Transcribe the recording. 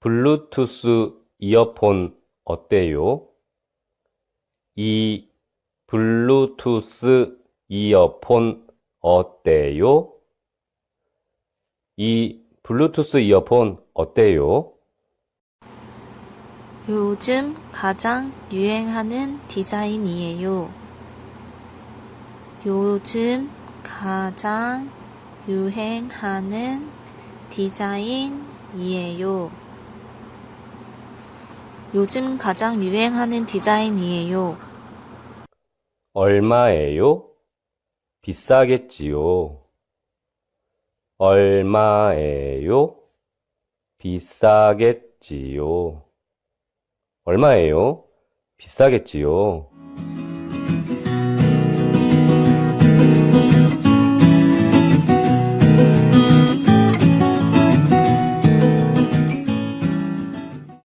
블루투스 이어폰 어때요? 이 블루투스 이어폰 어때요? 이 블루투스 이어폰 어때요? 요즘 가장 유행하는 디자인이에요. 요즘 가장 유행하는 디자인 이에요. 요즘 가장 유행하는 디자인이에요. 얼마예요? 비싸겠지요. 얼마예요? 비싸겠지요. 얼마예요? 비싸겠지요.